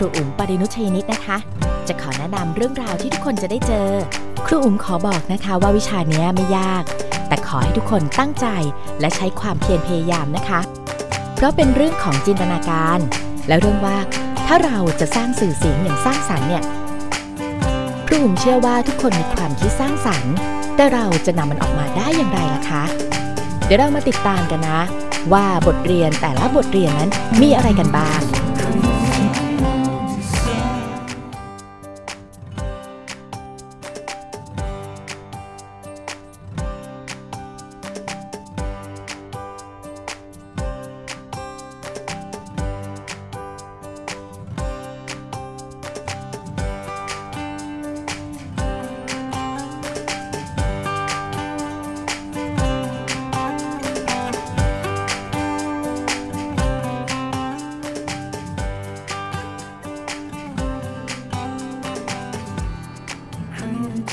รูอุ๋มปรินุชยนิตนะคะ จะขอแนะนำเรื่องราวที่ทุกคนจะได้เจอ ครูอุ๋มขอบอกนะคะว่าวิชานี้ไม่ยาก แต่ขอให้ทุกคนตั้งใจและใช้ความเพียรพยายามนะคะ เพราะเป็นเรื่องของจินตนาการ และเรื่องว่าถ้าเราจะสร้างสื่อเสียงอย่างสร้างสรรค์เนี่ยครูอุ๋มเชื่อว่าทุกคนมีความคิดสร้างสรรค์ แต่เราจะนำมันออกมาได้อย่างไรล่ะคะ เดี๋ยวเรามาติดตามกันนะ ว่าบทเรียนแต่ละบทเรียนนั้นมีอะไรกันบ้าง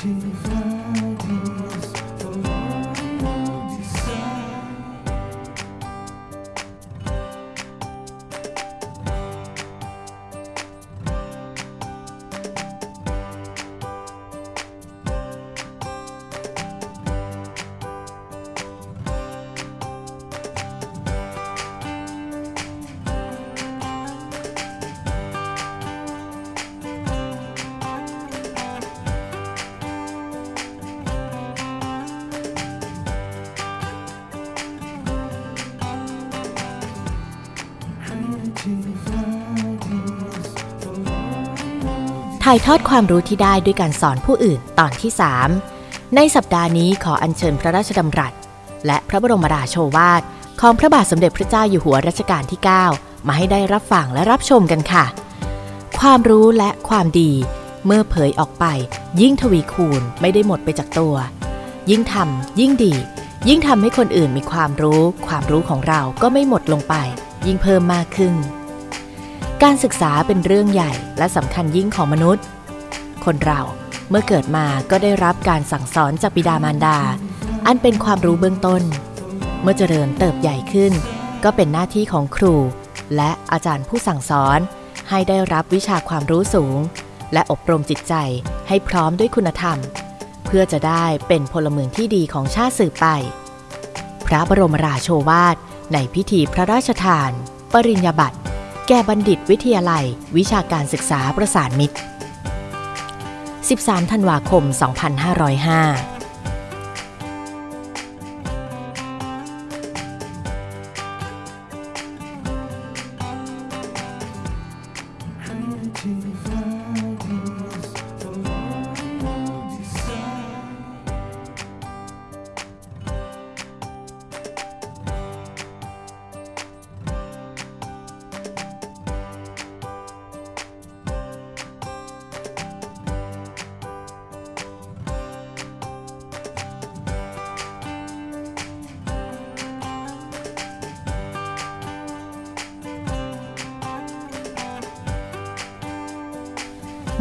tears. ถ่ายทอดความรู้ที่ได้ด้วยการสอนผู้อื่นตอนที่ 3 ในสัปดาห์นี้ขออัญเชิญพระราชดำรัส และพระบรมราโชวาท ของพระบาทสมเด็จพระเจ้าอยู่หัวรัชกาลที่ 9 มาให้ได้รับฟังและรับชมกันค่ะ ความรู้และความดีเมื่อเผยออกไป ยิ่งทวีคูณไม่ได้หมดไปจากตัว ยิ่งทำยิ่งดี ยิ่งทำให้คนอื่นมีความรู้ ความรู้ของเราก็ไม่หมดลงไป ยิ่งเพิ่มมากขึ้น การศึกษาเป็นเรื่องใหญ่และสำคัญยิ่งของมนุษย์ คนเราเมื่อเกิดมาก็ได้รับการสั่งสอนจากบิดามารดา อันเป็นความรู้เบื้องต้น เมื่อเจริญเติบใหญ่ขึ้น ก็เป็นหน้าที่ของครู และอาจารย์ผู้สั่งสอน ให้ได้รับวิชาความรู้สูง และอบรมจิตใจให้พร้อมด้วยคุณธรรม เพื่อจะได้เป็นพลเมืองที่ดีของชาติสืบไป พระบรมราโชวาทในพิธีพระราชทาน ปริญญาบัตร แก่บัณฑิตวิทยาลัย วิชาการศึกษาประสานมิตร 13 ธันวาคม 2505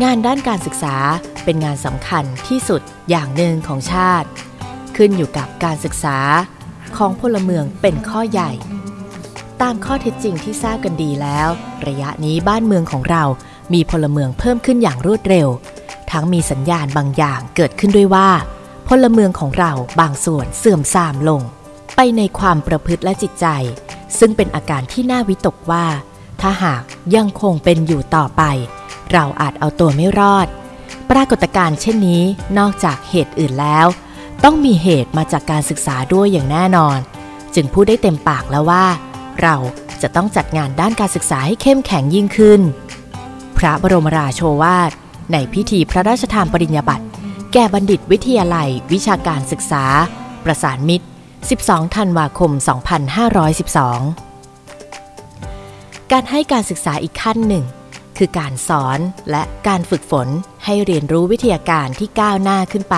งานด้านการศึกษาเป็นงานสำคัญที่สุดอย่างหนึ่งของชาติ ขึ้นอยู่กับการศึกษาของพลเมืองเป็นข้อใหญ่ ตามข้อเท็จจริงที่ทราบกันดีแล้ว ระยะนี้บ้านเมืองของเรามีพลเมืองเพิ่มขึ้นอย่างรวดเร็ว ทั้งมีสัญญาณบางอย่างเกิดขึ้นด้วยว่า พลเมืองของเราบางส่วนเสื่อมทรามลง ไปในความประพฤติและจิตใจ ซึ่งเป็นอาการที่น่าวิตกว่า ถ้าหากยังคงเป็นอยู่ต่อไป เราอาจเอาตัวไม่รอด ปรากฏการณ์เช่นนี้นอกจากเหตุอื่นแล้ว ต้องมีเหตุมาจากการศึกษาด้วยอย่างแน่นอน จึงพูดได้เต็มปากแล้วว่า เราจะต้องจัดงานด้านการศึกษาให้เข้มแข็งยิ่งขึ้น พระบรมราโชวาท ในพิธีพระราชทานปริญญาบัตรแก่บัณฑิตวิทยาลัย วิชาการศึกษา ประสานมิตร 12 ธันวาคม 2512 การให้การศึกษาอีกขั้นหนึ่ง คือการสอนและการฝึกฝนให้เรียนรู้วิทยาการที่ก้าวหน้าขึ้นไป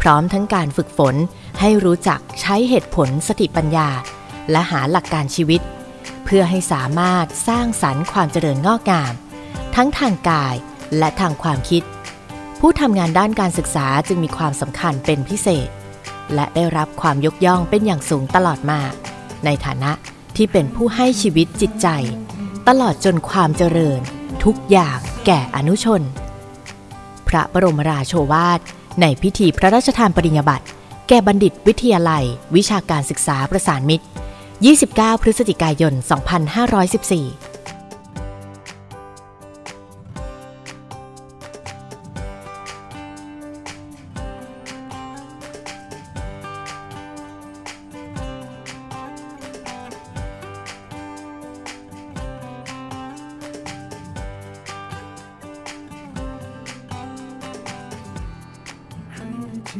พร้อมทั้งการฝึกฝนให้รู้จักใช้เหตุผลสติปัญญา และหาหลักการชีวิต เพื่อให้สามารถสร้างสรรค์ความเจริญงอกงาม ทั้งทางกายและทางความคิด ผู้ทำงานด้านการศึกษาจึงมีความสำคัญเป็นพิเศษ และได้รับความยกย่องเป็นอย่างสูงตลอดมา ในฐานะที่เป็นผู้ให้ชีวิตจิตใจ ตลอดจนความเจริญ ทุกอย่างแก่อนุชน พระบรมราโชวาท ในพิธีพระราชทานปริญญาบัตรแก่บัณฑิตวิทยาลัย วิชาการศึกษาประสานมิตร 29 พฤศจิกายน 2514 จบ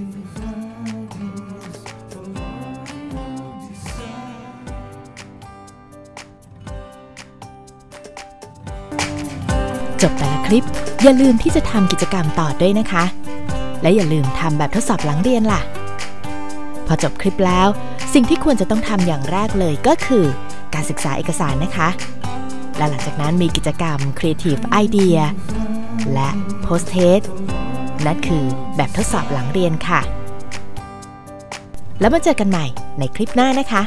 แต่ละคลิป อย่าลืมที่จะทำกิจกรรมต่อด้วยนะคะ และอย่าลืมทำแบบทดสอบหลังเรียนล่ะ พอจบคลิปแล้ว สิ่งที่ควรจะต้องทำอย่างแรกเลยก็คือ การศึกษาเอกสารนะคะ และหลังจากนั้นมีกิจกรรม Creative Idea และ Post Test นั่นคือแบบทดสอบหลังเรียนค่ะ แล้วมาเจอกันใหม่ในคลิปหน้านะคะ